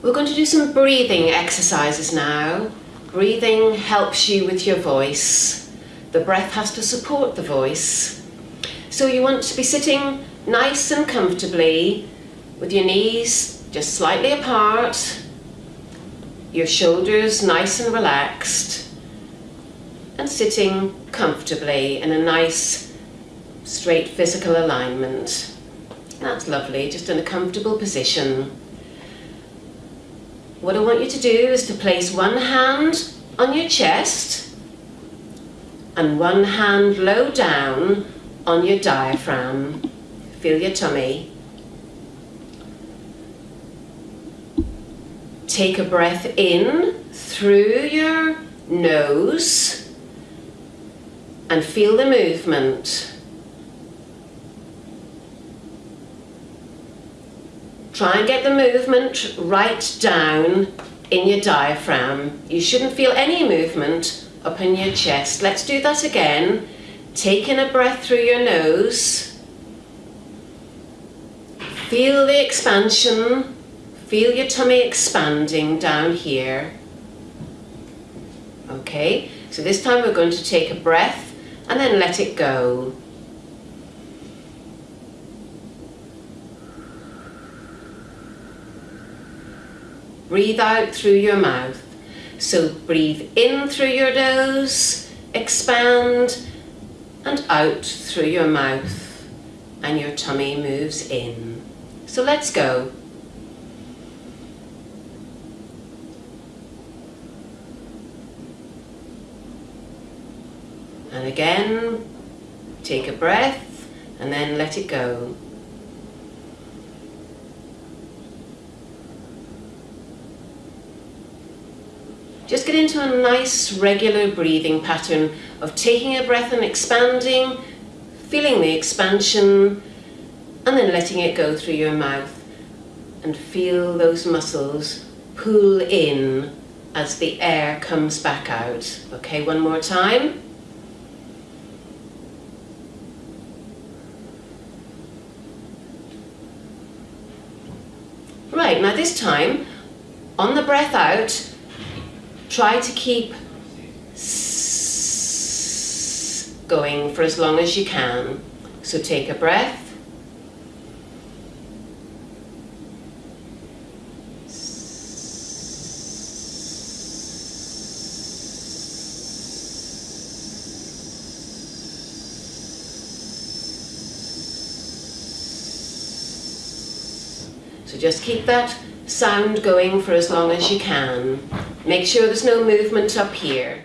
We're going to do some breathing exercises now. Breathing helps you with your voice. The breath has to support the voice. So you want to be sitting nice and comfortably with your knees just slightly apart, your shoulders nice and relaxed, and sitting comfortably in a nice straight physical alignment. That's lovely, just in a comfortable position. What I want you to do is to place one hand on your chest and one hand low down on your diaphragm. Feel your tummy. Take a breath in through your nose and feel the movement. Try and get the movement right down in your diaphragm. You shouldn't feel any movement up in your chest. Let's do that again. Take in a breath through your nose. Feel the expansion. Feel your tummy expanding down here. Okay, so this time we're going to take a breath and then let it go. Breathe out through your mouth. So breathe in through your nose, expand, and out through your mouth. And your tummy moves in. So let's go. And again, take a breath and then let it go. Just get into a nice regular breathing pattern of taking a breath and expanding, feeling the expansion, and then letting it go through your mouth. And feel those muscles pull in as the air comes back out. Okay, one more time. Right, now this time, on the breath out, try to keep going for as long as you can. So take a breath. So just keep that sound going for as long as you can. Make sure there's no movement up here.